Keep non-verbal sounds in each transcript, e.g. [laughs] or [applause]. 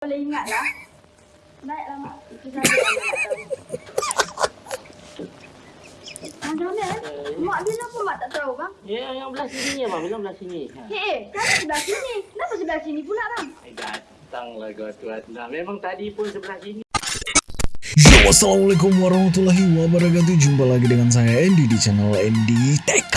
Boleh ingat lah. Baiklah mak. Itu saja yang nak tahu. Macam mana eh? Mak bila pun mak tak tahu bang. Ya, yang belah sini ya, bang. Belah belah sini. Ha. Eh, eh, kan sebelah sini. Kenapa sebelah sini pula bang? Eh, datanglah kau tuan. Memang tadi pun sebelah sini. Yo, Assalamualaikum warahmatullahi wabarakatuh Jumpa lagi dengan saya Andy di channel Andy TK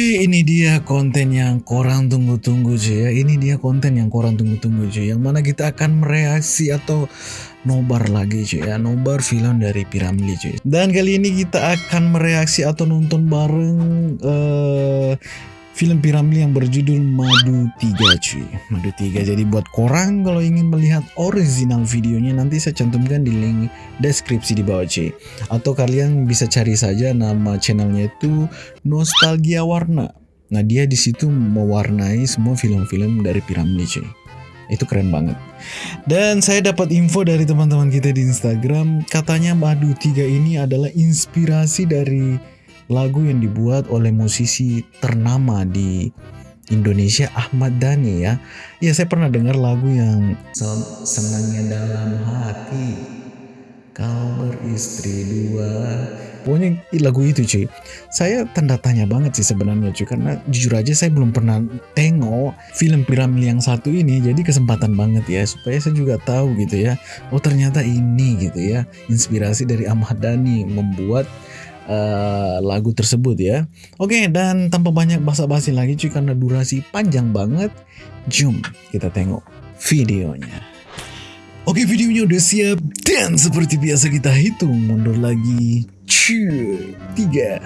Ini dia konten yang korang tunggu-tunggu cuy ya. Ini dia konten yang korang tunggu-tunggu cuy Yang mana kita akan mereaksi atau nobar lagi cuy ya. Nobar film dari Piramli cuy Dan kali ini kita akan mereaksi atau nonton bareng eh film Piramli yang berjudul Madu 3 cuy. Madu 3 jadi buat korang kalau ingin melihat original videonya nanti saya cantumkan di link deskripsi di bawah cuy. Atau kalian bisa cari saja nama channelnya itu Nostalgia Warna. Nah dia di situ mewarnai semua film-film dari Piramli cuy. Itu keren banget. Dan saya dapat info dari teman-teman kita di Instagram, katanya Madu 3 ini adalah inspirasi dari lagu yang dibuat oleh musisi ternama di Indonesia Ahmad Dhani ya. Ya saya pernah dengar lagu yang "Sen- senangnya dalam hati kau beristri dua. Pokoknya lagu itu cuy. Saya tanda tanya banget sih sebenarnya cuy karena jujur aja saya belum pernah tengok film Piramli yang satu ini jadi kesempatan banget ya supaya saya juga tahu gitu ya. Oh ternyata ini gitu ya inspirasi dari Ahmad Dhani membuat eh, lagu tersebut ya. Oke dan tanpa banyak basa-basi lagi cuy karena durasi panjang banget. Jom kita tengok videonya. Oke videonya udah siap dan seperti biasa kita hitung mundur lagi. Cuy, tiga,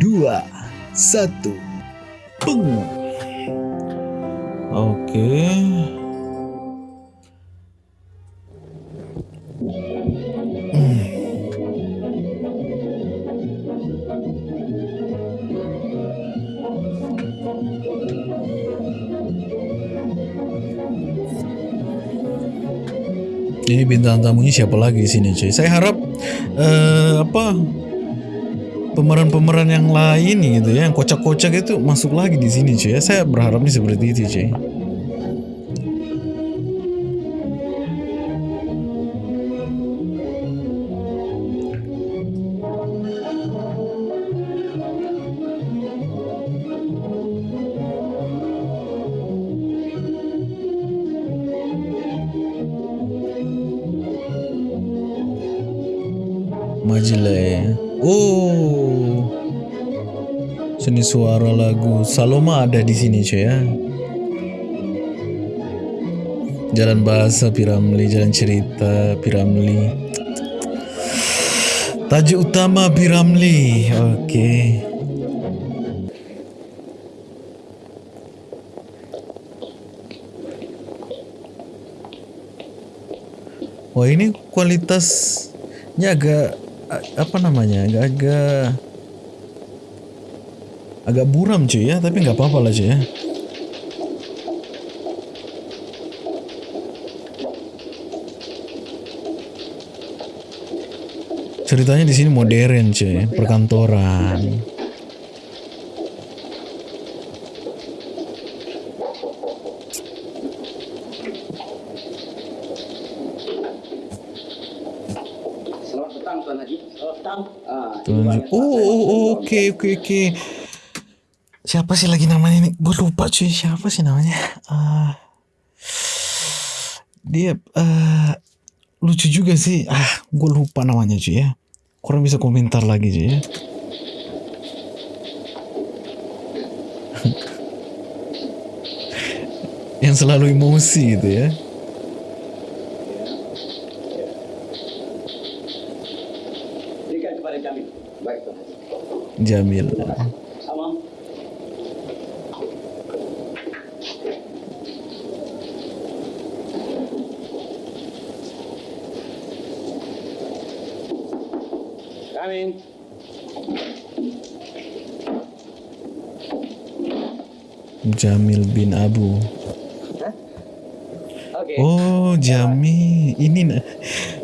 dua, satu, peng. Oke. Ini bintang tamunya siapa lagi di sini cuy? Saya harap eh, apa pemeran-pemeran yang lain gitu ya, yang kocak-kocak itu masuk lagi di sini cuy. ya. Saya berharapnya seperti itu cuy. Majile. Oh. Seni suara lagu Saloma ada di sini cuy ya. Jalan bahasa Piramli, jalan cerita Piramli. Tajuk utama Piramli. Oke. Wah ini kualitasnya agak apa namanya agak-agak agak buram cuy ya tapi nggak apa-apa lah cuy ya. Ceritanya di sini modern cuy, perkantoran. Oke, oke, oke. Siapa sih lagi namanya ini? Gue lupa cuy, siapa sih namanya? Ah, dia eh lucu juga sih. Ah, gue lupa namanya cuy ya. Kurang bisa komentar lagi cuy ya. [laughs] Yang selalu emosi gitu ya. berikan kepada Jamil. Baik Tuan Haji. Jamil. Amin. Jamil bin Abu. Oh, Jamil. Ini na-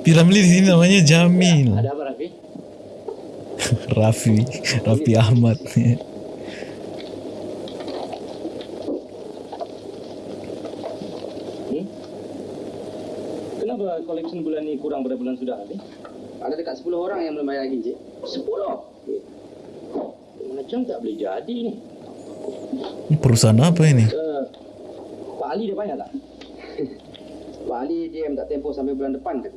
Piramli di sini namanya Jamil. Ada apa Raffi? Raffi, Ahmad. Hmm? Kenapa collection bulan ni kurang pada bulan sudah ni? Ada dekat 10 orang yang belum bayar lagi, Encik. 10? Macam tak boleh jadi ni. Perusahaan apa ini? Uh, Pak Ali dia bayar tak? [laughs] Pak Ali dia minta tempoh sampai bulan depan kan?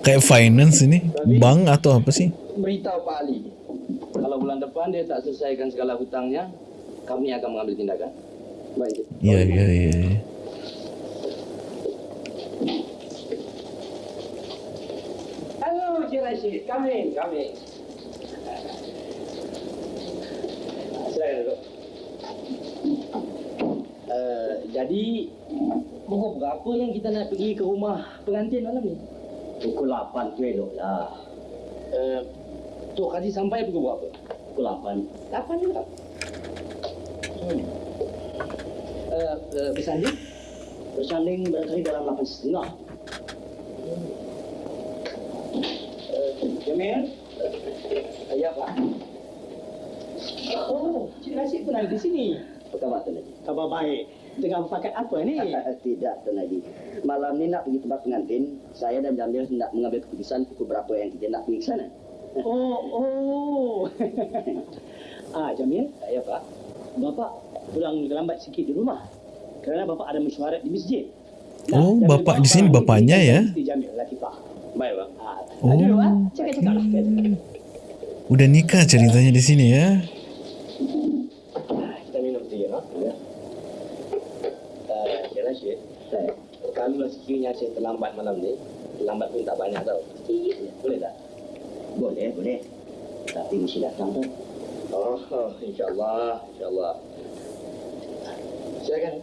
Kayak finance ini? Bank atau apa sih? Beritahu Pak Ali. Kalau bulan depan dia tak selesaikan segala hutangnya, kami akan mengambil tindakan. Baik. Iya, iya, iya. Hello, Encik Rashid. Come in, come in. Silakan duduk. Uh, jadi, pukul berapa yang kita nak pergi ke rumah pengantin malam ni? Pukul 8 tu elok lah. Uh, Tok Haji sampai pukul berapa? Pukul 8. 8 juga? Hmm. Uh, uh, bersanding? Bersanding barangkali dalam 8 setengah. Jamil? Uh, ya, Pak. Oh, Cik Rashid pun ada di sini. Apa khabar Tuan Haji? Kabar baik. Tengah berpakat apa ni? Tidak Tuan Haji. Malam ni nak pergi tempat pengantin. Saya dan Jamil hendak mengambil keputusan pukul berapa yang kita nak pergi ke sana. Oh, oh. [laughs] ah, Jamil. Ya Pak. Bapak pulang lambat sikit di rumah. Kerana bapak ada mesyuarat di masjid. Oh, Jamil bapak di sini bapaknya ya? Jamil, Latifah. Baik Pak. Ah, Oh. Ada ah. Cakap-cakap lah. Udah nikah ceritanya di sini ya? Kita minum sedikit, ha? Ya. Uh, Cik Rashid, Saya. Kalau sekiranya saya terlambat malam ni, terlambat pun tak banyak tau. Sikit, boleh tak? Boleh, boleh. Tapi mesti datang tu. Oh, oh insyaAllah, insyaAllah. Silakan.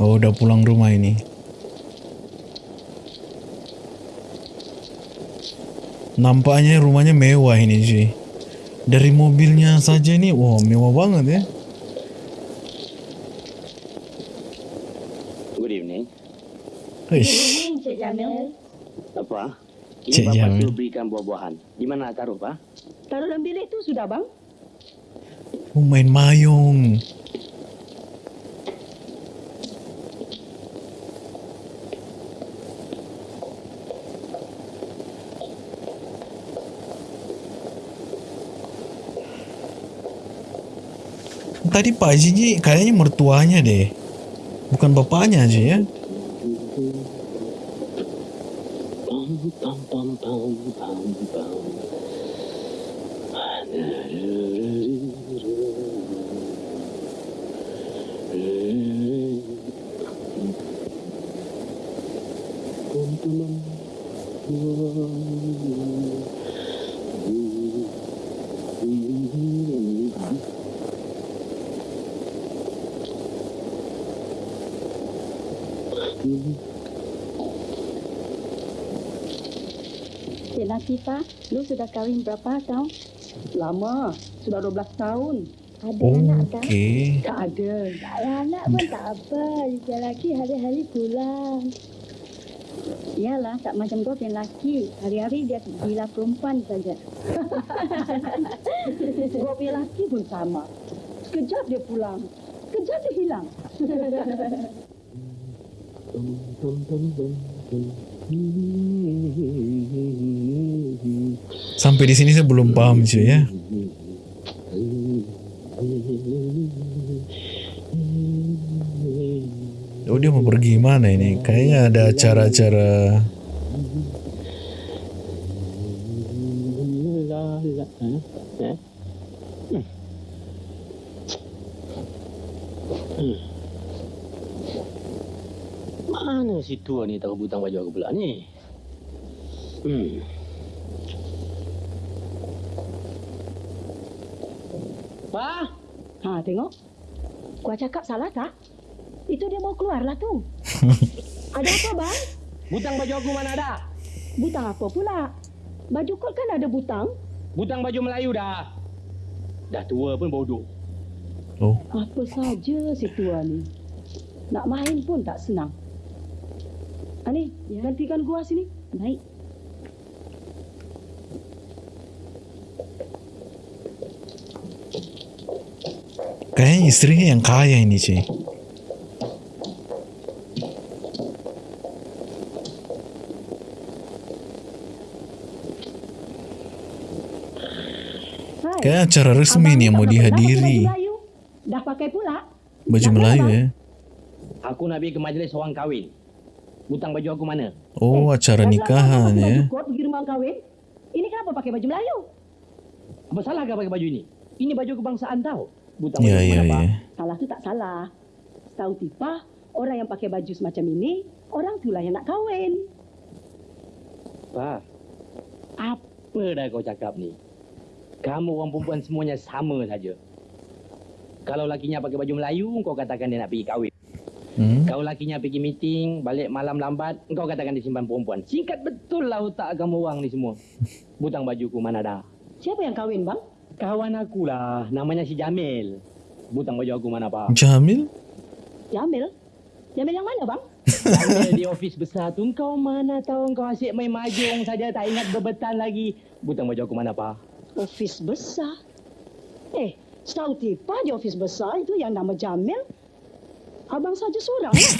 Oh, udah pulang rumah ini. Nampaknya rumahnya mewah ini, cuy. Dari mobilnya saja nih, wah mewah banget ya. Good evening. Eish, Encik Jamil. Apa? Ini Cik Bapak Jamil. suruh berikan buah-buahan. Di mana taruh, Pak? Taruh dalam bilik tu sudah bang? oh, main mayung. Tadi Pak Haji ni kayaknya mertuanya deh. Bukan bapaknya aja ya. Latifah, lu sudah kahwin berapa tahun? Lama, sudah 12 tahun. Ada anak tak? Oke. Tak ada. Tak ada anak pun tak apa. Dia lelaki hari-hari pulang. Iyalah, tak macam kau yang lelaki. Hari-hari dia gila perempuan saja. [laughs] Gua punya laki pun sama. Sekejap dia pulang. Sekejap dia hilang. [laughs] Sampai di sini saya belum paham cuy ya. Oh dia mau pergi mana ini? Kayaknya ada acara-acara Mana si tua ni taruh butang baju aku pula ni? Hmm. Wah. Ha, tengok. Gua cakap salah tak? Itu dia mau keluar lah tu. [laughs] ada apa, bang? Butang baju aku mana ada? Butang apa pula? Baju kau kan ada butang. Butang baju Melayu dah. Dah tua pun bodoh. Oh, Apa saja si tua ni. Nak main pun tak senang. Ani, Ya. gantikan gua sini. Baik. Kayaknya istrinya yang kaya ini cuy. Hai. Kayak acara resmi abang nih yang mau dihadiri. baju Melayu. Dah pakai pula. Baju Melayu ya. Aku nak pergi ke majlis orang kahwin. Butang baju aku mana? Oh, acara Dah nikahan ya. Kot pergi rumah kahwin. Ini kenapa pakai baju Melayu? Apa salah kau pakai baju ini? Ini baju kebangsaan tau. Butang baju aku ya, mana, Pak? ya. Salah tu tak salah. Tahu tipa, orang yang pakai baju semacam ini, orang itulah yang nak kahwin. Pak, apa dah kau cakap ni? Kamu orang perempuan semuanya sama saja. Kalau lakinya pakai baju Melayu, kau katakan dia nak pergi kahwin. Hmm? Kalau lakinya pergi meeting, balik malam lambat, kau katakan dia simpan perempuan. Singkat betul lah otak kamu orang ni semua. [laughs] Butang bajuku mana dah? Siapa yang kahwin, bang? Kawan aku lah, namanya si Jamil. Butang baju aku mana, Pak? Jamil? Jamil. Jamil yang mana, bang? Jamil di ofis besar tu, kau mana tahu kau asyik main mahjong saja, tak ingat bebetan lagi. Butang baju aku mana, Pak? Ofis besar. Eh, setahu tipa di ofis besar itu yang nama Jamil. Abang saja seorang lah.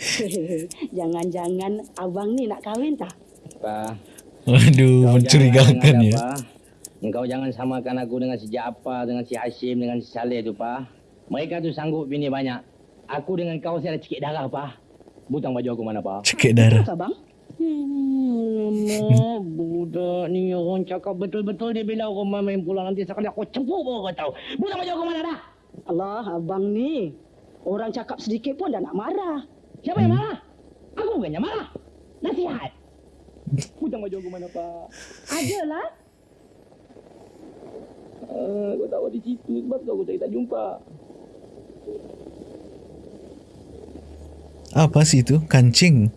[laughs] Jangan-jangan abang ni nak kahwin tak? Pak, Waduh, Kau mencurigakan jangan ya. ah. Engkau jangan samakan aku dengan si Jaafar, dengan si Hashim, dengan si Saleh tu, Pak. Mereka tu sanggup bini banyak. Aku dengan kau saya ada cikit darah, Pak. Butang baju aku mana, Pak? Cekik darah. Tak, bang? Hmm, budak ni orang cakap betul-betul dia bila rumah main pulang nanti sekali aku cepuk baru kau tahu. Butang baju aku mana dah? Allah, abang ni. Orang cakap sedikit pun dah nak marah. Siapa yang marah? Aku bukannya marah. Nasihat. [laughs] Butang baju aku mana, Pak? Adalah. Uh, kau tahu di situ sebab tu aku cari tak jumpa. Apa sih itu? Kancing.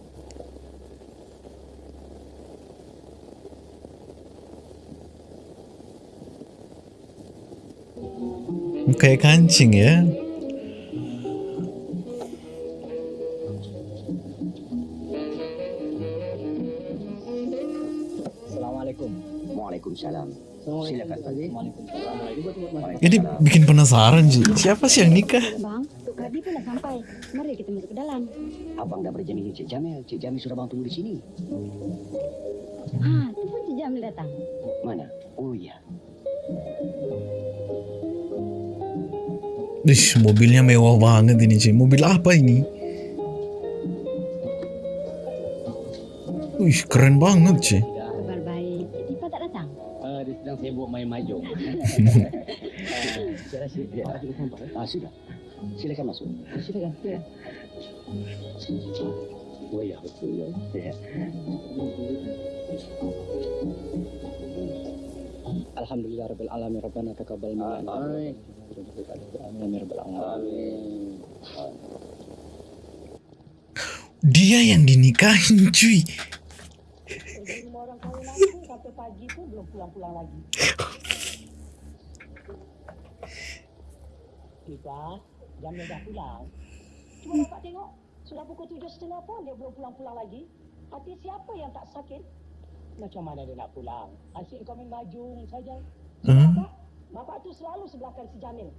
Kayak kancing ya. Assalamualaikum. Waalaikumsalam. Silakan. Bikin penasaran sih. Siapa sih yang nikah? Bang, Tok Kadi pun dah sampai. Mari kita masuk ke dalam. Abang dah berjanji dengan Cik Jamil. Cik Jamil sudah bang tunggu di sini. Ha, tu pun Cik Jamil datang. Mana? Oh ya. Ish, mobilnya mewah banget ini cuy. Mobil apa ini? Wih, keren banget cuy. Saya rasa dia ada sampai. Ah, sudah. Silakan masuk. Silakan. Ya. Oh ya, betul ya. Ya. Alhamdulillah rabbil alamin rabbana taqabbal minna. Amin. Amin rabbil alamin. Dia yang dinikahin cuy. Orang kahwin aku sampai pagi tu belum pulang-pulang lagi. [laughs] Tipa, Jamil dah pulang. Cuma dapat tengok, sudah pukul tujuh setengah pun dia belum pulang-pulang lagi. Hati siapa yang tak sakit? Macam mana dia nak pulang? Asyik kau main majung saja. Hmm? Bapak, bapak tu selalu sebelahkan si Jamil.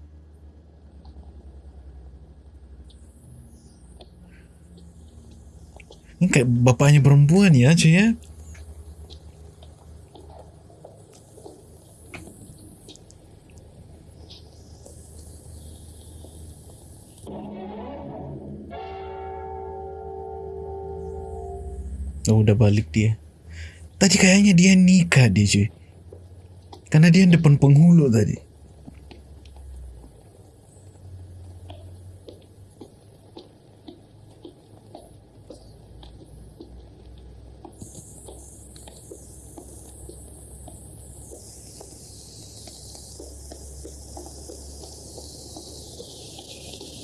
Kayak bapaknya perempuan ya cuy ya. Oh udah balik dia. Tadi kayaknya dia nikah dia cuy. Karena dia depan penghulu tadi.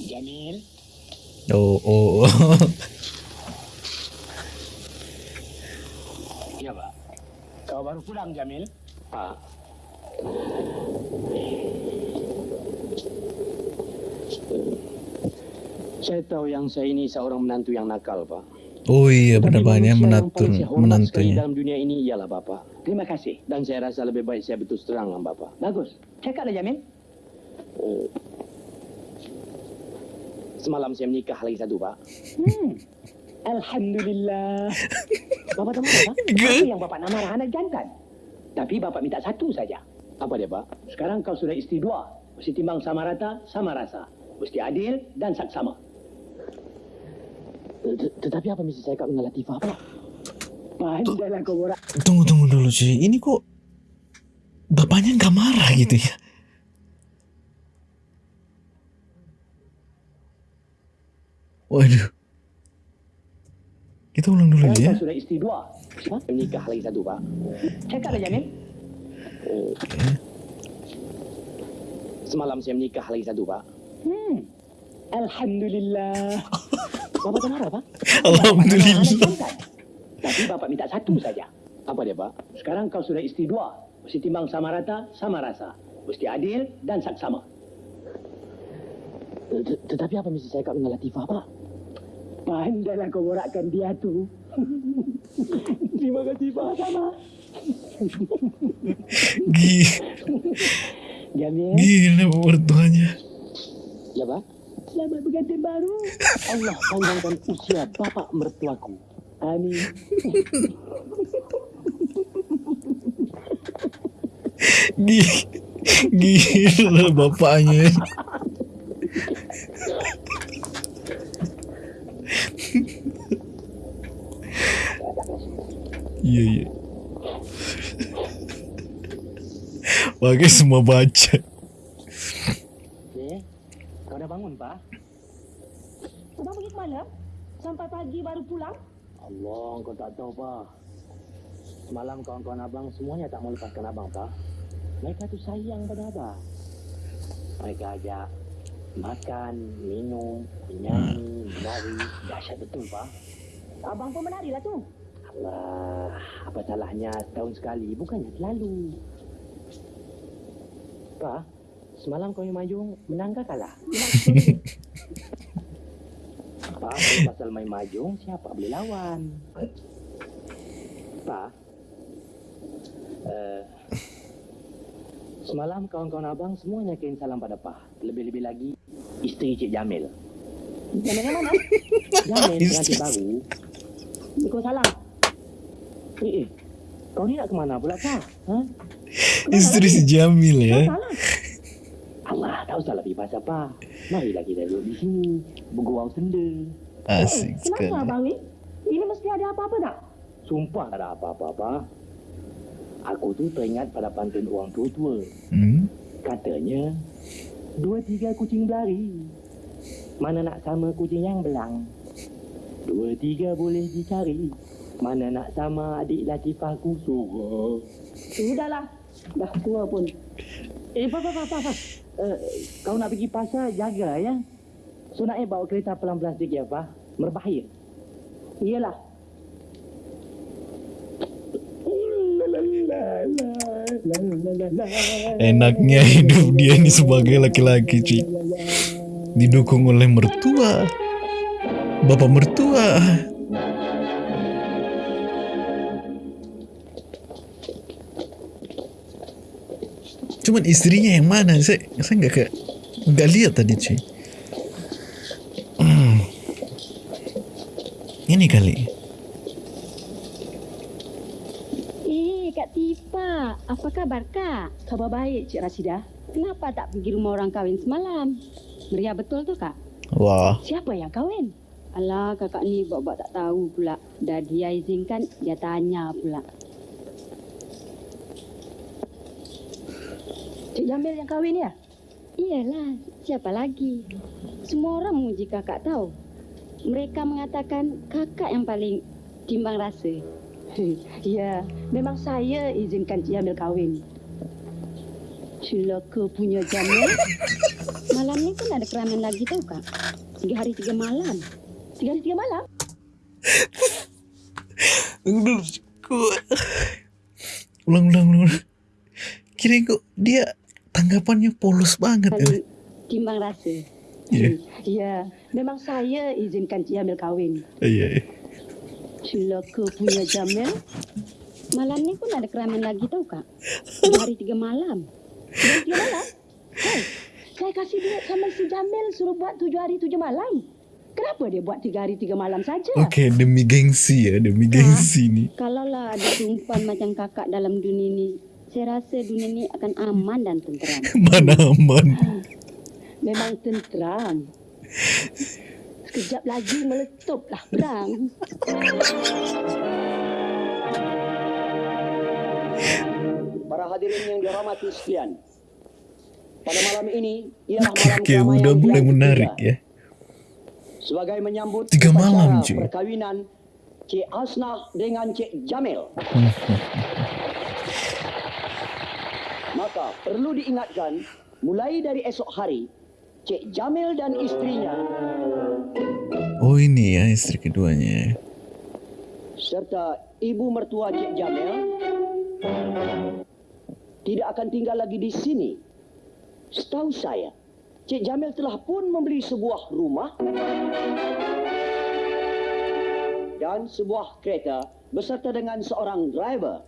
Jamil. Oh oh. oh. Ya, Pak. Kau baru pulang, Jamil? Pak. Saya tahu yang saya ini seorang menantu yang nakal, Pak. Oh iya benar banyak menantu menantunya. dalam dunia ini ialah Bapak. Terima kasih. Dan saya rasa lebih baik saya berterus terang dengan Bapak. Bagus. Cakaplah Jamil. Eh, Semalam saya menikah lagi satu, Pak. Hmm. [laughs] Alhamdulillah. Bapak tak marah, Pak? Apa yang Bapak nak marah anak jantan? Tapi Bapak minta satu saja. Apa dia, Pak? Sekarang kau sudah isteri dua. Mesti timbang sama rata, sama rasa. Mesti adil dan saksama. Eh, tet- Tetapi apa mesti saya kat dengan Latifah, Pak? Pandailah kau borak. Tunggu tunggu dulu cuy. Ini kok bapaknya nggak marah gitu ya? Waduh. Kita ulang dulu Sekarang ya. sudah isteri dua. Ha? Saya menikah lagi satu, Pak. Cakaplah Jamil. Eh, Semalam saya menikah lagi satu, Pak. Hmm. Alhamdulillah. Bapak tak marah, Pak? [laughs] Alhamdulillah. Tapi Bapak minta satu saja. Apa dia, Pak? Sekarang kau sudah isteri dua. Mesti timbang sama rata, sama rasa. Mesti adil dan saksama. Tet- Tetapi apa mesti saya kat dengan Latifah, Pak? Pandailah kau borakkan dia tu. [laughs] Terima kasih Pak. Sama. Gila, Jamil, gila mertuanya. Ya, Pak? Selamat bergantian baru. Allah panjangkan usia bapak mertuaku. Amin. Gila, bapaknya. Iya iya. Pakai semua baca. Eh, kau dah bangun, Pak? Abang pergi ke mana? Sampai pagi baru pulang? Allah, kau tak tahu, Pak. Semalam kawan-kawan abang semuanya tak mau lepaskan abang, Pak. Mereka tu sayang pada abang. Mereka ajak makan, minum, menyanyi, menari. Dahsyat betul, Pak. Abang pun menari lah tu. Allah, apa salahnya setahun sekali, bukannya selalu. Pak, semalam kau yang majung menang ke kalah? [laughs] Kalau pasal main majung, siapa boleh lawan? Pak, uh, semalam kawan-kawan abang semuanya kirim salam pada Pak. Lebih-lebih lagi, isteri Cik Jamil. Jamil [laughs] yang mana? Jamil pengantin baru. Waalaikumsalam. Eh, eh, kau ni nak ke mana pula, Pak? Ha? Istri si Jamil ya. Salah. Allah, tak usah lebih pasal apa. Marilah kita duduk di sini, bergurau senda. Asik sekali. Kenapa abang ni? Ini mesti ada apa-apa tak? Sumpah tak ada apa-apa, apa. Aku tu teringat pada pantun orang tua-tua. Hmm? Katanya, dua tiga kucing berlari. Mana nak sama kucing yang belang? Dua tiga boleh dicari. Mana nak sama adik Latifah kusura. Sudahlah. Dah tua pun. Eh, Pak, Pak, Pak, Pak. Uh, kau nak pergi pasar, jaga ya. Nak eh bawa kereta pelan-pelan sikit ya, Pak. Berbahaya. Iyalah. Enaknya hidup dia ini sebagai laki-laki cuy. Didukung oleh mertua. Bapak mertua. Cuman istrinya yang mana? Saya saya nggak ke nggak lihat tadi cuy. Hmm. Ini kali. Eh, Kak Tifa. Apa kabar, Kak? Khabar baik, Cik Rasida. Kenapa tak pergi rumah orang kahwin semalam? Meriah betul tu, Kak? Wah, Siapa yang kahwin? Alah, kakak ni buat-buat tak tahu pula. Dah dia izinkan, dia tanya pula. Cik Jamil yang kahwin ya? Iyalah, siapa lagi? Semua orang memuji kakak tahu. Mereka mengatakan kakak yang paling timbang rasa. [laughs] ya, memang saya izinkan Cik Jamil kahwin. Celaka punya Jamil. [laughs] Malam ni kan ada keramen lagi tau kak. Tiga hari tiga malam. Tiga hari tiga malam? Tunggu dulu. Kok- Ulang, ulang, ulang. Kirain kok dia tanggapannya polos banget. ya. Paling timbang rasa. Ya. [laughs] Ya, memang saya izinkan Cik Jamil kahwin. Iya. Celaka punya Jamil. Malam ni pun ada keraman lagi tau kak. Tiga hari tiga malam. Dan tiga malam? Hey, saya kasih duit sama si Jamil suruh buat tujuh hari tujuh malam. Kenapa dia buat tiga hari tiga malam saja? Oke, demi gengsi ya, demi gengsi nih. Kalaulah ada tumpan macam kakak dalam dunia ni, saya rasa dunia ni akan aman dan tenteram. [laughs] Mana aman. Memang tenteram. Sekejap lagi meletuplah perang. Para hadirin yang dirahmati sekalian. Pada malam ini ialah malam Oke, keramaian udah mulai menarik ya. Sebagai menyambut Tiga malam, cuy. perkawinan Cik Asnah dengan Cik Jamil. Maka perlu diingatkan, mulai dari esok hari, Cik Jamil dan istrinya Oh ini ya istri keduanya. serta ibu mertua Cik Jamil tidak akan tinggal lagi di sini. Setahu saya, Cik Jamil telah pun membeli sebuah rumah dan sebuah kereta beserta dengan seorang driver.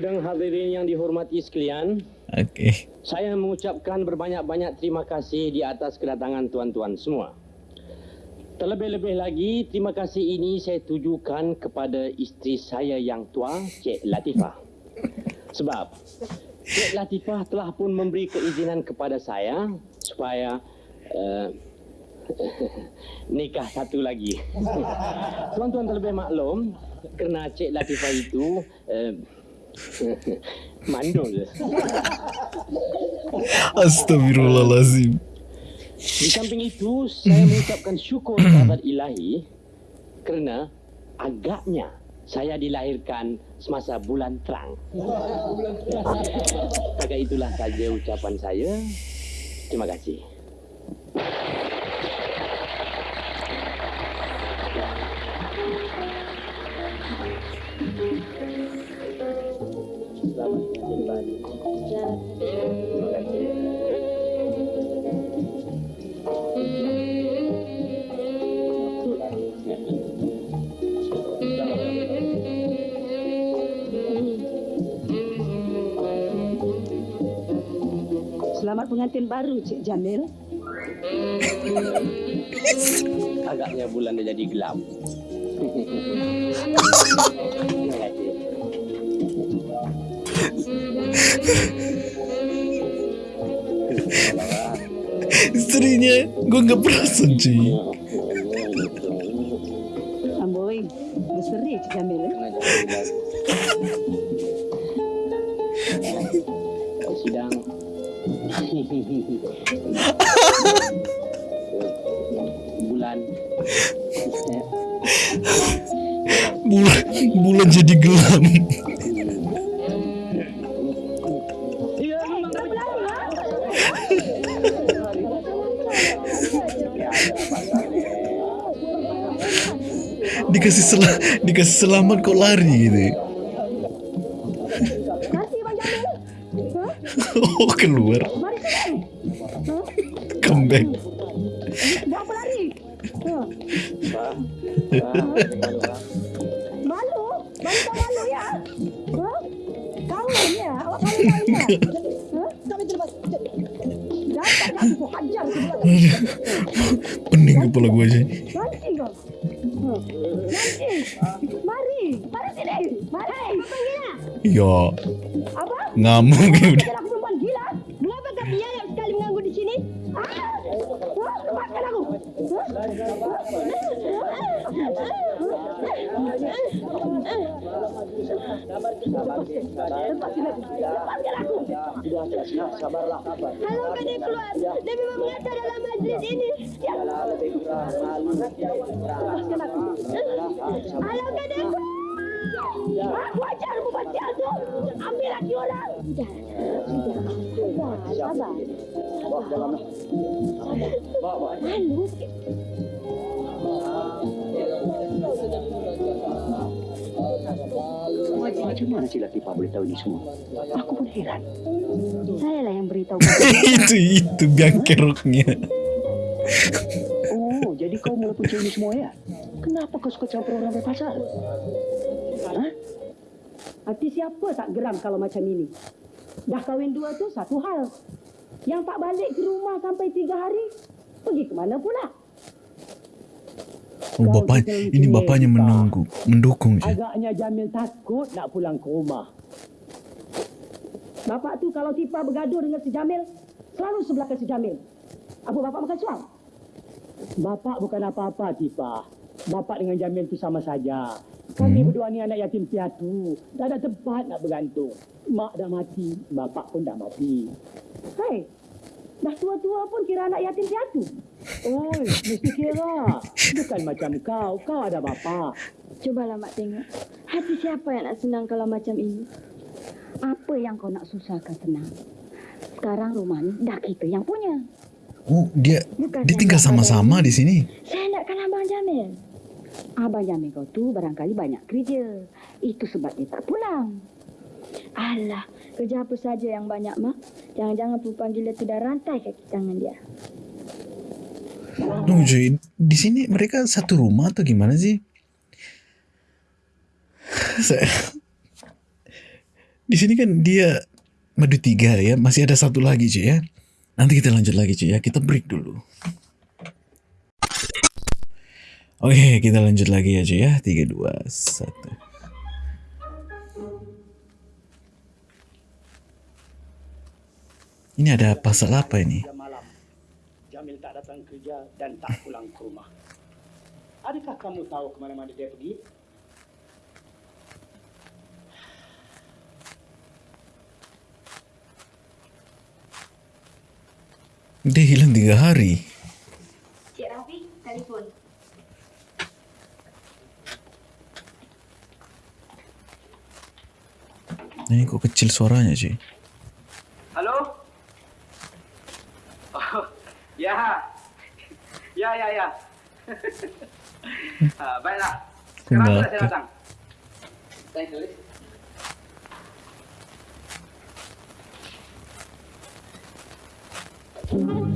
Sidang hadirin yang dihormati sekalian, Oke. saya mengucapkan berbanyak-banyak terima kasih di atas kedatangan tuan-tuan semua. Terlebih-lebih lagi, terima kasih ini saya tujukan kepada isteri saya yang tua, Cik Latifah. Sebab Cik Latifah telah pun memberi keizinan kepada saya supaya uh, [laughs] nikah satu lagi. [laughs] Tuan-tuan terlebih maklum kerana Cik Latifah itu uh, [laughs] mandul. [laughs] Astagfirullahalazim. Di samping itu, saya mengucapkan syukur [coughs] kepada ilahi kerana agaknya saya dilahirkan semasa bulan terang. [laughs] Setakat itulah saja ucapan saya. Terima kasih. Pengantin baru Cik Jamil. Agaknya bulan dah jadi gelap. Istrinya gue nggak perasan cuy. Selamat kok lari gitu. [laughs] oh keluar. Come back. Buat apa lari? Ha. Malu? Malu tak malu ya? Ha? Kahwin ya? Awak kahwin kahwin ya? Ha? Tak ke belakang. Pening kepala gue aja. Nanti kau. Ha. Nanti. Mari. Mari sini. Mari. Apa gila? Ya Apa? ngamuk [laughs] Sabarlah. Kalau kau dia keluar, dia memang mengata dalam majlis ini. Ya. Lepaskan aku. Kalau kau dia keluar. Aku ajar buat sial tu. Ambil lagi orang. Sudah. Sudah. Sabar. Bawa dalam. Bawa. Malu. Macam mana si Latifah boleh tahu ini semua? Aku pun heran. Saya lah yang beritahu. [laughs] itu itu biang keroknya. Oh, jadi kau mula punca ini semua ya? Kenapa kau suka campur orang berpasal? Ha? Hati siapa tak geram kalau macam ini? Dah kahwin dua tu satu hal. Yang tak balik ke rumah sampai tiga hari, pergi ke mana pula? Oh, bapak ini bapaknya menunggu, mendukung je. Agaknya Jamil takut nak pulang ke rumah. Bapak tu kalau Tipa bergaduh dengan si Jamil, selalu sebelahkan si Jamil. Apa bapak makan suam? Bapak bukan apa-apa, Tipa. Bapak dengan Jamil tu sama saja. Kami Hmm. berdua ni anak yatim piatu. Tak ada tempat nak bergantung. Mak dah mati, bapak pun dah mati. Hei, dah tua-tua pun kira anak yatim piatu. Oi, mesti kira. Bukan macam kau. Kau ada bapa. Cubalah mak tengok. Hati siapa yang nak senang kalau macam ini? Apa yang kau nak susahkan senang? Sekarang rumah ni dah kita yang punya. Oh, dia Bukan dia tinggal nak sama-sama di sini. Saya nakkan Abang Jamil. Abang Jamil kau tu barangkali banyak kerja. Itu sebab dia tak pulang. Alah, kerja apa saja yang banyak, Mak? Jangan-jangan perempuan gila tu dah rantai kaki tangan dia. No, cuy, di sini mereka satu rumah atau gimana sih? Saya di sini kan dia madu tiga ya, masih ada satu lagi cuy ya. Nanti kita lanjut lagi cuy ya, kita break dulu. Oke, kita lanjut lagi ya cuy ya. Tiga, dua, satu. Ini ada pasal apa ini? Jamil tak datang kerja dan tak pulang ke rumah. Adakah kamu tahu ke mana-mana dia pergi? Dia hilang tiga hari. Cik Rafi, telefon. Ini kok kecil suaranya cuy. Halo? Oh, ya. Ya, ya, ya. ha, baiklah. Sekarang Enggak. sudah saya datang. Saya tulis. Eh,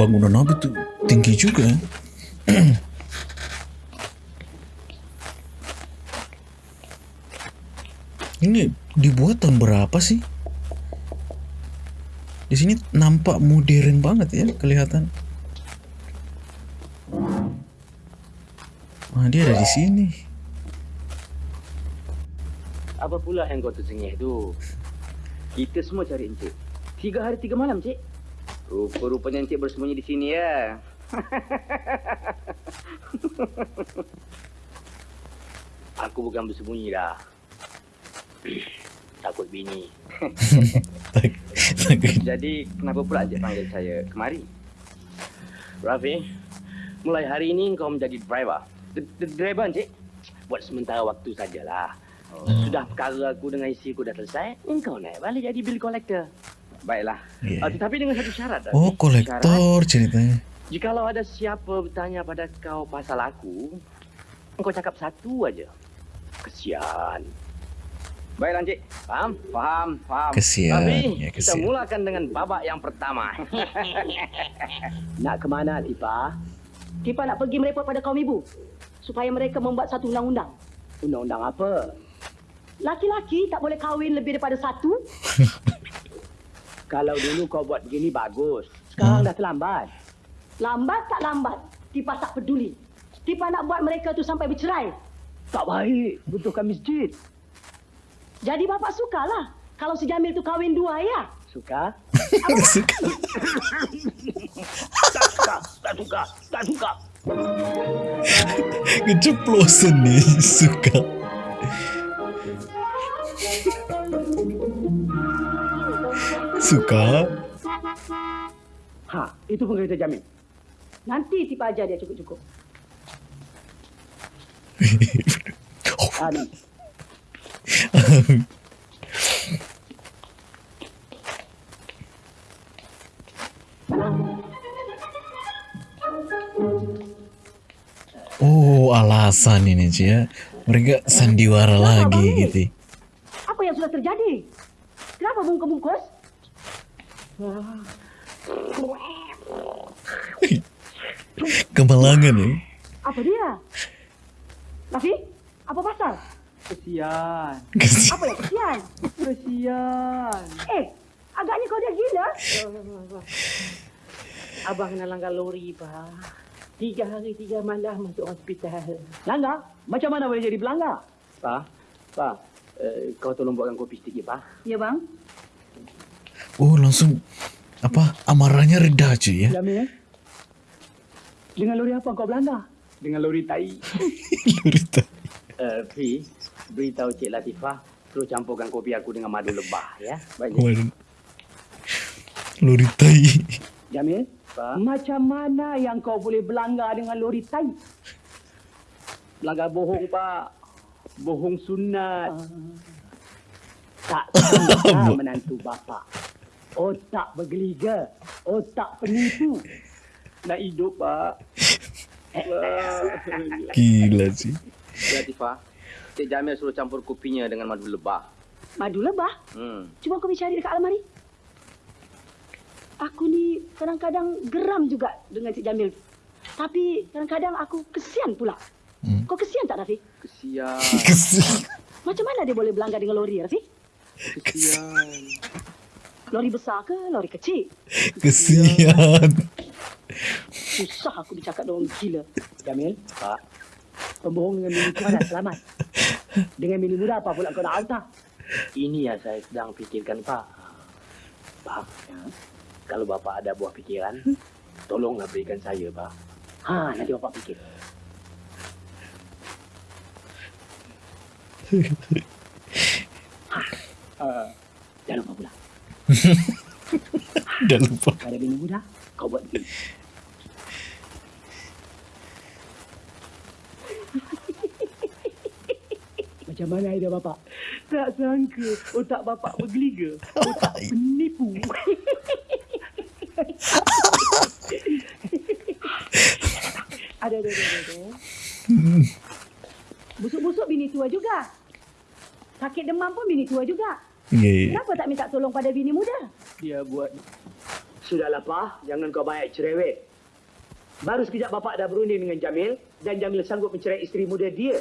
bangunan apa tuh? Tinggi juga. ya. [clears throat] Ini dibuat tahun berapa sih? Di sini nampak modern banget ya kelihatan. Nah, dia ada di sini. Apa pula yang kau tersengih tu? Kita semua cari Encik. Tiga hari tiga malam, Cik. Rupa-rupanya Encik bersembunyi di sini ya. [laughs] Aku bukan bersembunyi dah. Takut bini. [laughs] Jadi kenapa pula Encik panggil saya kemari? Rafi, mulai hari ini kau menjadi driver. D- d- driver Encik. Buat sementara waktu sajalah. Sudah perkara aku dengan isteri aku dah selesai, engkau naik balik jadi bill collector. Baiklah. Iya. Uh, tetapi dengan satu syarat. Oh, kolektor ceritanya. jikalau ada siapa bertanya pada kau pasal aku, engkau cakap satu aja. Kesian. Baiklah, Encik. Faham? Faham, faham. Kesian, Tapi ya, kita kesian. mulakan dengan babak yang pertama. [laughs] Nak ke mana, Tipa? Tipa nak pergi merepot pada kaum ibu. Supaya mereka membuat satu undang-undang. Undang-undang apa? Laki-laki tak boleh kahwin lebih daripada satu. [laughs] Kalau dulu kau buat begini bagus. Sekarang dah terlambat. Lambat tak lambat. Tipa tak peduli. Tipa nak buat mereka tu sampai bercerai. Tak baik. Butuhkan masjid. Jadi bapak sukalah. Kalau si Jamil tu kahwin dua ya. Suka? [laughs] [laughs] Suka. Tak suka. Tak suka. Tak suka. Keceplosan nih [laughs] suka. Suka. Ha, itu pun kereta Jamil. Nanti tipa ajar dia cukup-cukup. [laughs] Ha, ni. Oh, alasan ini Cik ya. Mereka sandiwara lagi gitu. Apa yang sudah terjadi? Kenapa bungkus-bungkus? Kemalangan ya. Apa dia? Rafi? Apa pasal? Kesian. Kesian. Apa yang kesian? Kesian. Eh, agaknya kau dah gila. Abang kena langgar lori, Pak. Tiga hari, tiga malam masuk hospital. Langgar? Macam mana boleh jadi pelanggar? Pak, Pak, uh, kau tolong buatkan kopi sedikit, Pak. Ya, bang. Oh, langsung apa amarahnya reda Cik ya. Jamil, dengan lori apa kau belanda? Dengan lori tai. [laughs] Lurita. Uh, Fi, beritahu Cik Latifah, suruh campurkan kopi aku dengan madu lebah, ya. Baik. Waduh. Luritai. Jamil, Pak. Macam mana yang kau boleh belanggar dengan lori tai? Belanggar bohong, Pak. Bohong sunat. Tak sangka [coughs] menantu bapa. Otak bergeliga. Otak penipu. Nak hidup, Pak. [laughs] Gila sih. Latifah, Cik Jamil suruh campur kopinya dengan madu lebah. Madu lebah? Hmm. Cuba kau cari dekat almari. Aku ni kadang-kadang geram juga dengan Cik Jamil. Tapi kadang-kadang aku kesian pula. Hmm. Kau kesian tak, Rafi? Kesian, [laughs] Kesian. Macam mana dia boleh belanggar dengan lori, Rafi? kesian. Lori besar ke lori kecil? Kesian. Susah aku bercakap dengan orang gila. Jamil, Pak. Pembohong dengan mini tua dah selamat. Dengan mini muda apa pula kau nak hantar? Ini yang saya sedang fikirkan, Pak. Pak, ya? kalau Bapak ada buah fikiran, tolonglah berikan saya, Pak. Ha, nanti Bapak fikir. [laughs] Ha, uh, jangan lupa pula. [laughs] Dah lupa. Kalau ada mini muda, kau buat begini. [laughs] Macam mana idea bapak? Tak sangka otak bapak bergeliga. Otak [laughs] penipu. Ada, ada, ada, ada. Busuk-busuk bini tua juga. Sakit demam pun bini tua juga. Iya, iya. Kenapa tak minta tolong pada bini muda? Dia buat... Sudahlah, Pak. Jangan kau banyak cerewet. Baru sekejap bapak dah berunding dengan Jamil dan Jamil sanggup mencerai isteri muda dia.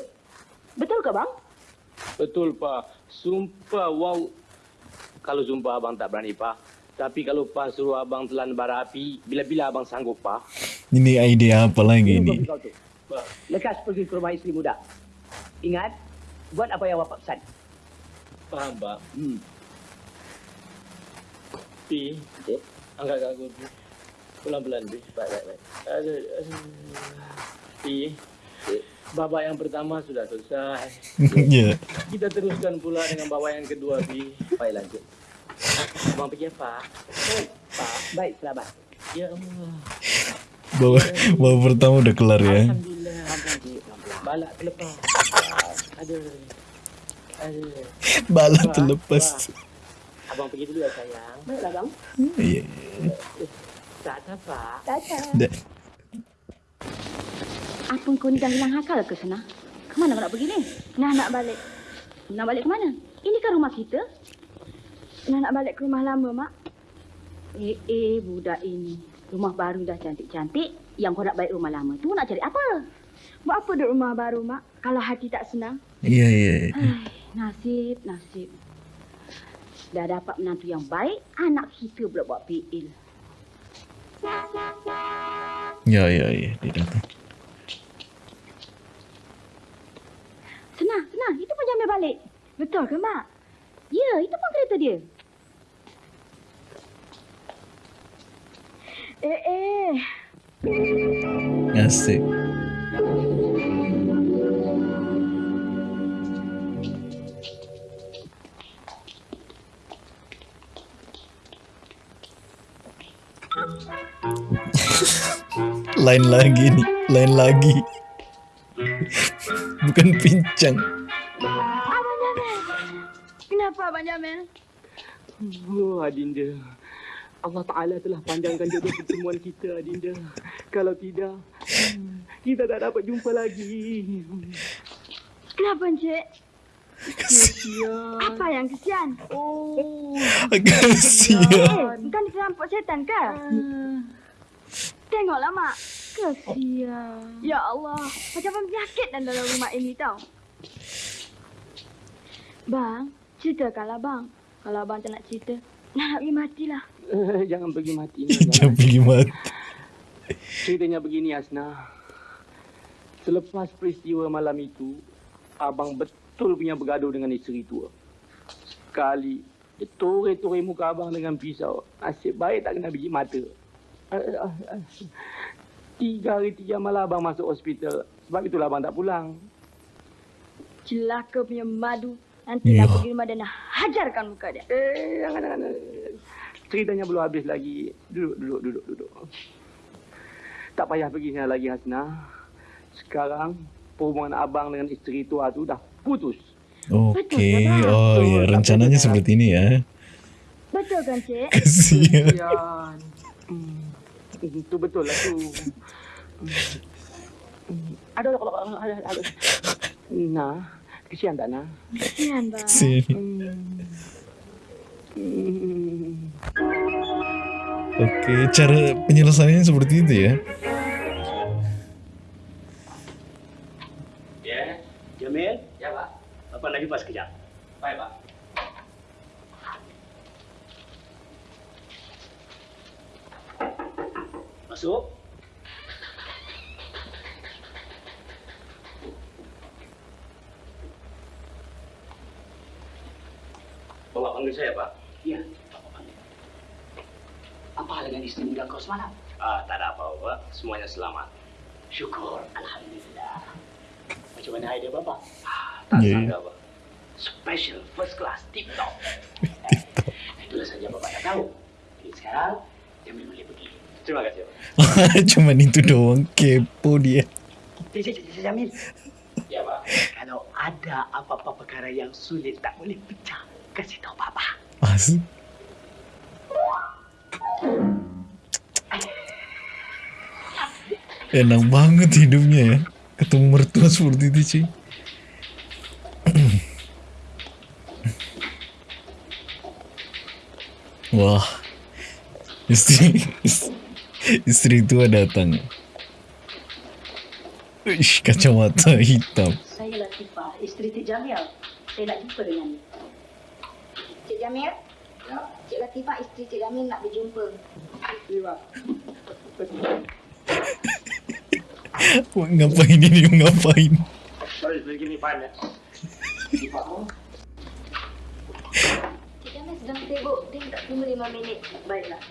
Betul ke, bang? Betul, Pak. Sumpah, wow. Kalau sumpah abang tak berani, Pak. Tapi kalau Pak suruh abang telan bara api, bila-bila abang sanggup, Pak. Ini idea apa lagi ini? Lekas pergi ke rumah isteri muda. Ingat, buat apa yang bapak pesan. Faham, Pak. Hmm. Pi, Cik. angkat kat aku, Pi. Pelan-pelan, Pi. Baik, baik, baik. Aduh, aduh. Pi, Cik. babak yang pertama sudah selesai. [laughs] Ya. Kita teruskan pula dengan babak yang kedua, Pi. Baiklah, Cik. Abang pergi apa? Pak, baik, selamat. Ya Allah. Bawa, bawa pertama udah kelar ya. Alhamdulillah. Balak terlepas. Aduh. [laughs] Bala terlepas. Pak. Abang pergi dulu ya sayang. Baiklah, bang. Iya. Tak apa. Dah. Apa kau ni dah hilang akal ke sana? Kemana kau nak pergi ni? Nah, nak balik. Nak balik ke mana? Ini kan rumah kita. Nah, nak balik ke rumah lama, Mak. Eh, eh, budak ini. Rumah baru dah cantik-cantik. Yang kau nak balik rumah lama tu nak cari apa? Buat apa duduk rumah baru, Mak? Kalau hati tak senang. Iya, iya. Ai, nasib, nasib. Dah dapat menantu yang baik, anak kita pula buat PL. Ya, ya, ya. Dia datang. Senang, senang. Itu pun jambil balik. Betul ke, Mak? Ya, itu pun kereta dia. Eh, eh. Asik. Lain lagi nih, lain lagi. [laughs] Bukan pincang. Kenapa Abang Jamil? Oh, Adinda. Allah Ta'ala telah panjangkan jodoh pertemuan kita, Adinda. Kalau tidak, hmm, kita tak dapat jumpa lagi. Kenapa Encik? Kesian. Apa yang kesian? Oh, Kasihan. Eh, bukan dikerampok setan ke? Tengoklah mak. Kesian. Ya Allah, macam penyakit dan dalam rumah ini tau. Bang, ceritakanlah bang. Kalau abang tak nak cerita, nak pergi matilah. Eh, jangan pergi mati. [laughs] Jangan pergi mati. Ceritanya begini, Asna. Selepas peristiwa malam itu, abang betul punya bergaduh dengan isteri tua. Sekali, dia tore-tore muka abang dengan pisau. Asyik baik tak kena biji mata. Tiga hari tiga malam abang masuk hospital. Sebab itulah abang tak pulang. Celaka punya madu. Nanti Ya. nak pergi rumah dan hajarkan muka dia. Eh, jangan, jangan. Ceritanya belum habis lagi. Duduk, duduk, duduk, duduk. Tak payah pergi sana lagi, Hasna. Sekarang, hubungan abang dengan isteri tua tu dah putus. Oke, oh ya rencananya seperti ini ya. Betul kan, Cik? Kasihan. Kesian. Hmm. Itu betul lah tu. Ada, ada, ada, ada, ada. Nah, kesian tak, Nah? Kesian, bang. Kasihan. Hmm. Oke, cara penyelesaiannya seperti itu ya. Ya, Jamil. Ya, Pak. Bapak nak jumpa sekejap. Baik, Pak. Masuk. Bapak panggil saya, Pak. Ya, Bapak panggil. Apa hal dengan istri muda kau semalam? Ah, tak ada apa-apa. Semuanya selamat. Syukur, Alhamdulillah. Macam mana idea Bapak? Ah, tak Ya, sangka, Pak. Special, first class, tip top. [laughs] Itulah saja Bapak tak tahu. Jadi sekarang, Jamil boleh pergi. Terima kasih, Pak. [laughs] Cuman itu doang kepo dia. Cik, cik, cik, Jamil. Ya, Pak. Kalau ada apa-apa perkara yang sulit tak boleh pecah, kasih tahu Papa. Asli. Enak banget hidupnya ya. Ketemu mertua seperti itu cuy. [clears throat] Wah. Istri istri tua datang. Ish, kacamata hitam. Saya Latifah, isteri Cik Jamil. Saya nak jumpa dengan Cik Jamil? Ya. Cik Latifah, isteri Cik Jamil nak berjumpa. Wah, [laughs] ngapain ini ngapain? Sorry, give me five minutes. Cik Jamil sedang sibuk. Dia tak tunggu lima minit. Baiklah.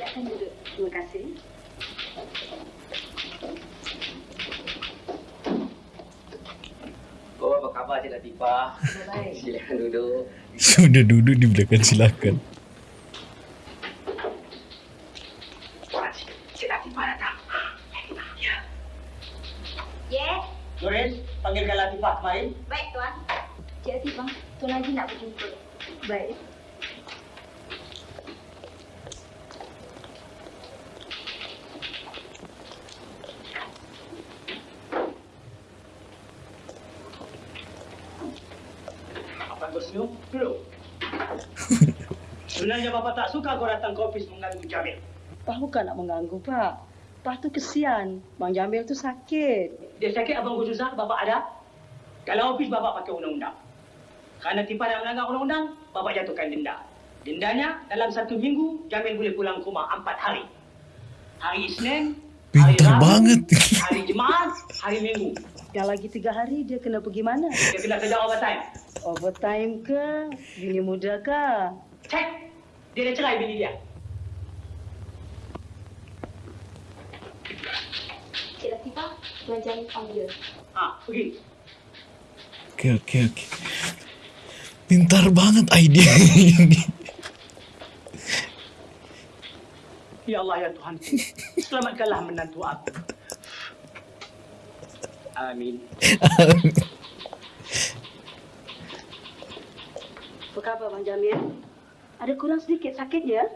Silakan duduk. Terima kasih. Oh, apa khabar Cik Latifah? Baik. [laughs] Silakan duduk. Sudah duduk di belakang silakan. Wah, Cik, Cik Latifah datang. Ya. Yes. Nurin, panggilkan Latifah kemarin. Baik, Tuan. Cik Latifah, Tuan Haji nak berjumpa. Baik. Apa kau senyum? Duduk. Sebenarnya Bapak tak suka kau datang ke ofis mengganggu Jamil. Pak bukan nak mengganggu, Pak. Pak tu kesian. Bang Jamil tu sakit. Dia sakit abang kau susah, Bapak ada. Kalau ofis Bapak pakai undang-undang. Kerana tipa dan melanggar undang-undang, Bapak jatuhkan denda. Dendanya dalam satu minggu, Jamil boleh pulang ke rumah empat hari. Hari Isnin, hari Pintar Rabu, banget. hari Jumaat, hari Minggu. Yang lagi tiga hari dia kena pergi mana? Dia kena kerja overtime. Overtime ke? Bini muda ke? Cek, dia dah cerai bini dia. Cik Latifah, Tuan Jamil panggil. Ha, pergi. Oke oke oke. Pintar banget ide [laughs] ini. Ya Allah ya Tuhan. Selamatkanlah menantu aku. Amin. Apa khabar Bang Jamil? Ada kurang sedikit [laughs] sakit ya?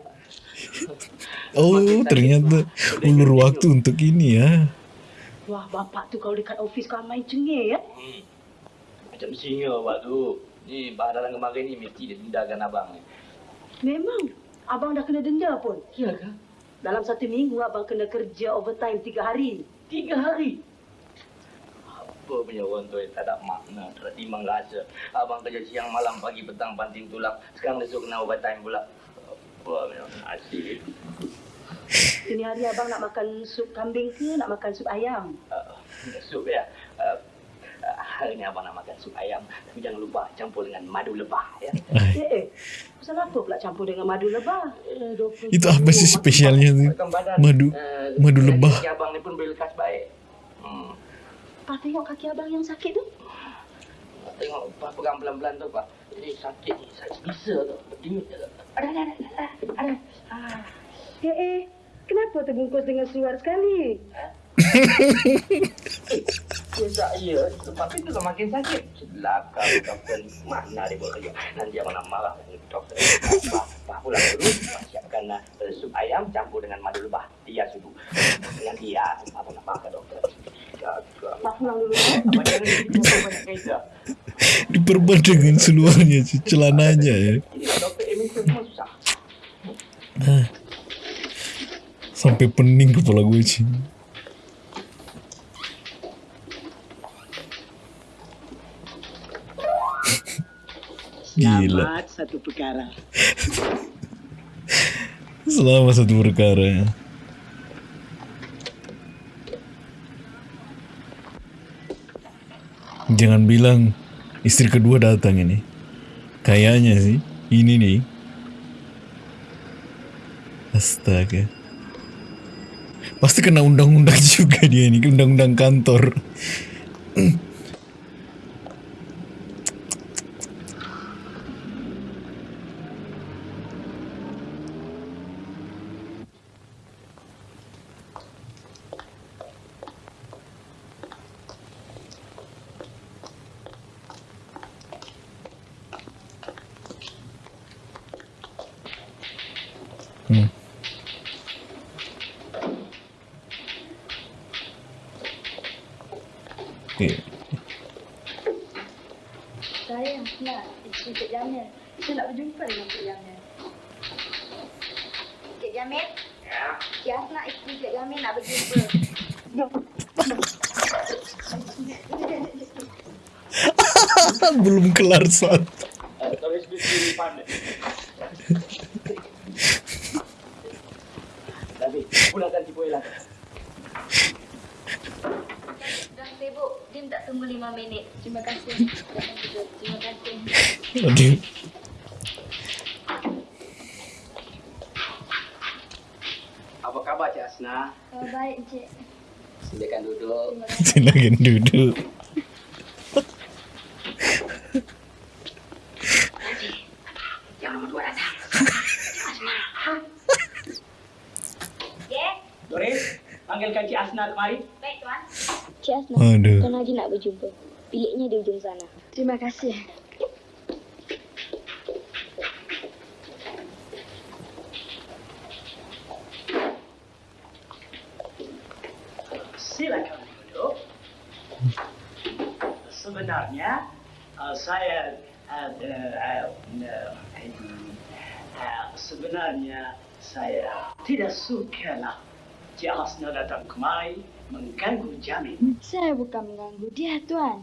Oh, ternyata ulur waktu untuk ini ya. Wah, bapak tu kalau dekat ofis kau main cengih ya? Macam singa awak tu. Ni baharan kemarin ni mesti dia dendakan abang ni. Memang. Abang dah kena denda pun. Ya ke? Dalam satu minggu abang kena kerja overtime tiga hari. Tiga hari. Apa punya orang tu yang tak ada makna, tak ada timbang rasa. Abang kerja siang, malam, pagi, petang, banting tulang. Sekarang dia suruh kena overtime pula. Apa punya asyik. Ini hari abang nak makan sup kambing ke nak makan sup ayam? Uh, sup ya. Uh, uh, hari ni abang nak makan sup ayam. Tapi jangan lupa campur dengan madu lebah ya. Eh, eh. Pasal apa pula campur dengan madu lebah? Eh, Itu apa sih spesialnya badan. Madu Eh, madu lebah. abang ni pun boleh lekas baik. Pak tengok kaki abang yang sakit tu. Tengok Pak pegang pelan-pelan tu Pak. Ini sakit ni, sakit bisa tu. Berdimit tu. Ada, ada, ada, ada. ada. Ah. Eh, eh. Kenapa terbungkus dengan suar sekali? Ya, tak ya. Tapi tu kan makin sakit. Celaka doktor. Mana dia buat kerja. Nanti abang nak marah dengan doktor. Pak, pulang dulu. Siapkan uh, sup ayam campur dengan madu lebah. Dia sudu. Dengan dia, abang nak makan doktor. Diperban dengan seluarnya, celananya ya. Susah. Sampai pening kepala gue cing. [laughs] Gila. Selamat satu perkara. Selama satu perkara. Jangan bilang istri kedua datang ini. Kayaknya sih. Ini nih. Astaga. Pasti kena undang-undang [laughs] juga dia ini. Undang-undang kantor. [clears throat] Okay. Saya nak Cik Jamil. Saya nak berjumpa dengan Cik Jamil. Cik Jamil? Ya. Cik Asna isteri Cik Jamil nak berjumpa. [laughs] Belum kelar saat. Tulis di sini pandai. Tapi pulangkan si Boy lah. Dah sibuk. Dia tak tunggu lima minit. Terima kasih. Terima kasih. Aduh. Apa khabar Cik Asna? Oh, baik, Cik. Silakan duduk. Silakan duduk. Yang nombor dua datang. Ya? Doris, panggilkan Cik Asna kemari. Baik, Tuan. Cik Asna, Aduh. tuan lagi nak berjumpa. Biliknya di ujung sana. Terima kasih. Saya uh, uh, uh, uh, sebenarnya saya tidak suka lah Cik Asna datang kemari mengganggu Jamil. Saya bukan mengganggu dia, Tuan.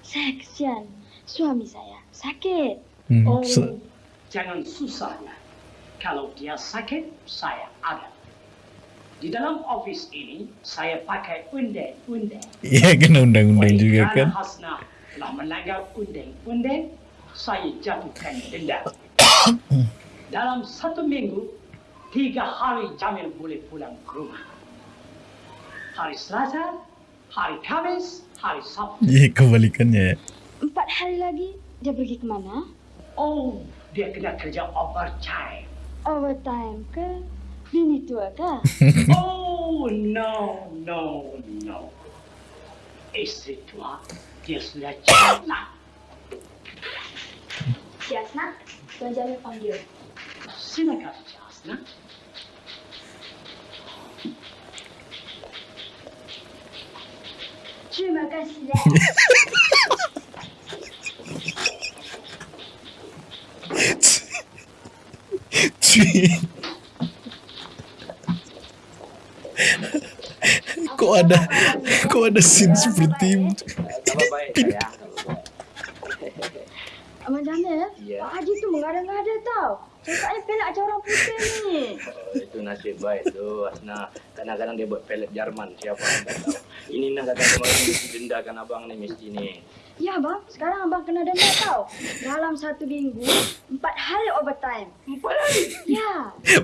Saya kesian. Suami saya sakit. Hmm. Oh, se- jangan susahnya. Kalau dia sakit, saya ada. Di dalam office ini, saya pakai undang-undang. Iya kena undang-undang juga kan. Hasna telah melanggar undang-undang, saya jatuhkan denda. [coughs] Dalam satu minggu, tiga hari Jamil boleh pulang ke rumah. Hari Selasa, hari Kamis, hari Sabtu. Iya kebalikannya ya. Empat hari lagi, dia pergi ke mana? Oh, dia kena kerja overtime. Overtime ke? Bini tua kah? [laughs] oh, no, no, no. Isteri tua, dia sudah Jasna. Jasna, Tuan Jamil panggil. Silakan, Jasna. Terima kasih, Dad. Kok ada kok ada scene seperti itu? Abang Jamil, Ya. Pak Haji tu mengada-ngada tau. Cakapnya pelak macam orang putih ni. [laughs] Oh, itu nasib baik tu Asna. Kadang-kadang dia buat pelet Jerman. Siapa yang tak tahu. Ini nak kata kemarin mesti dendakan abang ni mesti ni. Ya bang, sekarang abang kena denda tau. Dalam satu minggu, empat hari overtime. Empat hari? Ya.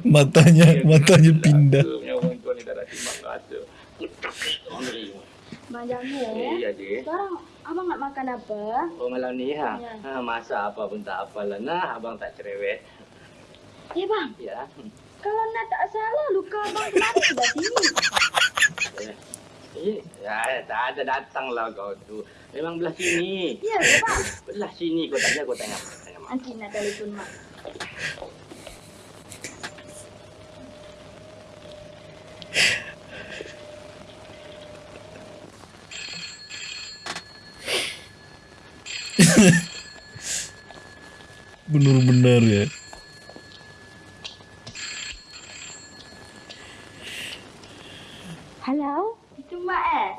Matanya matanya pindah. Punya orang tua ni tak ada timbang kata. Bang Jamil, Eh, ya, sekarang abang nak makan apa? Oh malam ni ha? Ya. ha masa apa pun tak apalah. Nah, abang tak cerewet. Eh bang, Ya. kalau nak tak salah luka abang kemarin sebelah sini. Eh, Eh, ya, tak ada datanglah kau tu. Memang belah sini. Ya ke bang? Belah sini kau tanya, kau tanya. tanya mak. Nanti nak telefon mak. [laughs] Benar-benar ya. Halo, itu mak eh?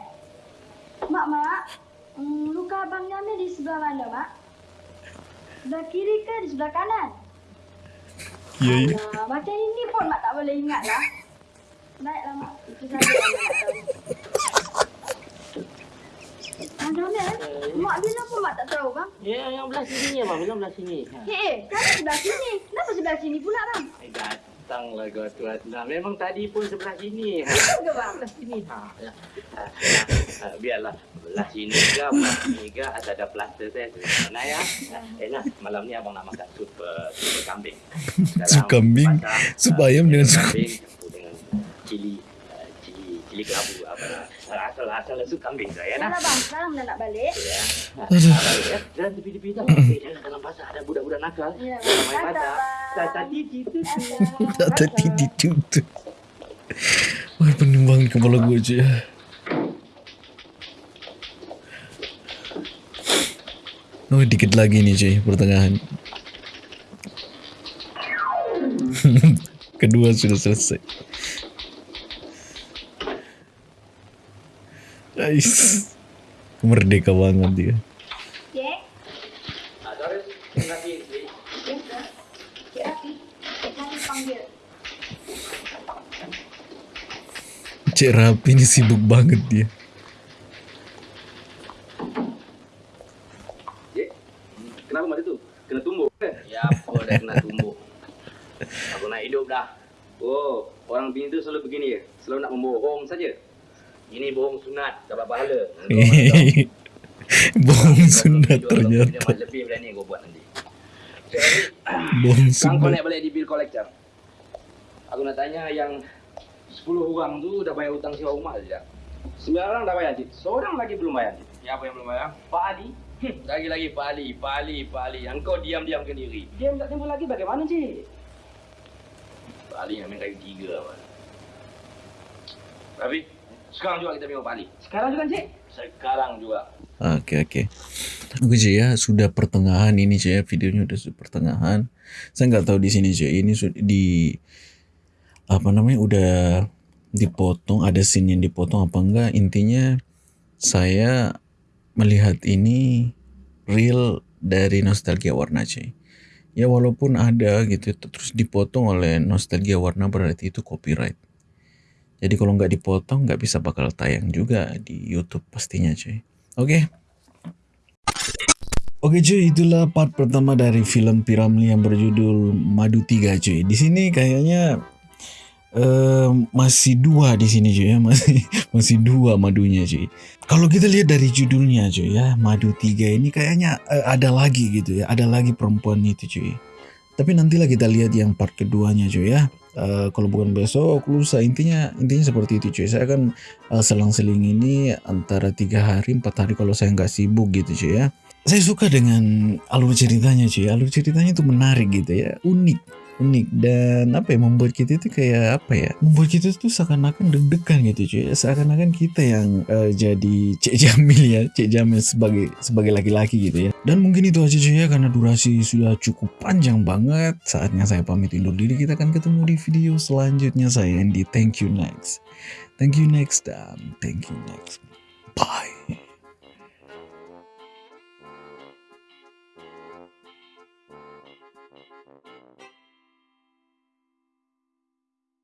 Mak, mak. Hmm, luka abang Jamil di sebelah mana, mak? Sebelah kiri ke di sebelah kanan? Ya, ya. Alah, macam ini pun mak tak boleh ingat lah. Baiklah mak, itu saja yang mak nak tahu. Abang Jamil, mak bila pun mak tak tahu bang. Ya, yang belah sini ya, bang. Bilang belah sini. Ha. Eh, sebelah sini. Kenapa sebelah sini pula bang? Datanglah kau tu Adna. Memang tadi pun sebelah sini. Ha. Betul ke bang? Belah sini. Ha. ya. Ha, ha, biarlah. Belah sini ke, belah sini ke. Ada ada plaster saya. Mana ya? Eh, nah, malam ni abang nak makan sup, uh, sup kambing. Sup kambing? Sup ayam dengan sup- kambing dengan cili. uh, Cili, cili kelabu apa asal-asal sup kambing tu ya Yalah nah. bang, sekarang dah nak balik. Ya. Ya, Jangan tepi-tepi tau. Eh, jangan dalam pasar ada budak-budak nakal. Ya, main pasar. Tak tadi gitu. Tak [laughs] tadi ditutup. Wah, pening banget kepala gue cuy. Oh, dikit lagi nih cuy, pertengahan. [laughs] Kedua sudah selesai. Guys, merdeka banget dia. Cik, Ah, sorry. Terima kasih. yes, sir. Cik Rafi, Cik Rafi panggil. Cik Rapi ini sibuk banget dia. Kenapa mati tu? Kena tumbuk ke? Ya, apa dah kena tumbuk. Aku nak hidup dah. Oh, orang bini tu selalu begini ya. Selalu nak membohong saja. Ini bohong sunat, dapat pahala. [laughs] Bohong Kau [laughs] sunat ternyata. Lebih, berani kau buat nanti. [laughs] Bohong sekarang kau sunat. naik balik di bill collector. Aku nak tanya yang 10 orang tu dah bayar hutang sewa rumah saja. 9 orang dah bayar, Cik. Seorang lagi belum bayar, Cik. Siapa yang belum bayar? Pak Ali. Hmm, lagi-lagi Pak Ali, Pak Ali, Pak Ali. Engkau diam-diam ke diri. Diam tak tempoh lagi bagaimana, Cik? Pak Ali yang main kayu tiga. Pak. Tapi, sekarang juga kita tengok Ali. Sekarang juga, Cik? Sekarang juga. Oke oke. Oke cuy ya sudah pertengahan ini cuy ya videonya udah sudah pertengahan. Saya nggak tahu di sini cuy ini sudah di apa namanya udah dipotong ada scene yang dipotong apa enggak intinya saya melihat ini real dari nostalgia warna cuy. Ya walaupun ada gitu terus dipotong oleh nostalgia warna berarti itu copyright. Jadi kalau nggak dipotong nggak bisa bakal tayang juga di YouTube pastinya cuy. Oke. Oke cuy, itulah part pertama dari film Piramli yang berjudul Madu 3 cuy. Di sini kayaknya eh, masih dua di sini cuy ya, masih [laughs] masih dua madunya cuy. Kalau kita lihat dari judulnya cuy ya, Madu 3 ini kayaknya eh, ada lagi gitu ya, ada lagi perempuan itu cuy. Tapi nantilah kita lihat yang part keduanya cuy ya. Eh, kalau bukan besok lusa. Intinya intinya seperti itu cuy. Saya kan eh, selang-seling ini antara tiga hari empat hari kalau saya nggak sibuk gitu cuy ya. Saya suka dengan alur ceritanya cuy. Alur ceritanya itu menarik gitu ya. Unik unik. Dan apa ya membuat kita itu kayak apa ya membuat kita tuh seakan-akan deg-degan gitu cuy. Seakan-akan kita yang eh, jadi Cik Jamil ya Cik Jamil sebagai sebagai laki-laki gitu ya. Dan mungkin itu aja cuy ya karena durasi sudah cukup panjang banget. Saatnya saya pamit undur diri. Kita akan ketemu di video selanjutnya saya Andy. Thank you next. Thank you next time thank you next. Bye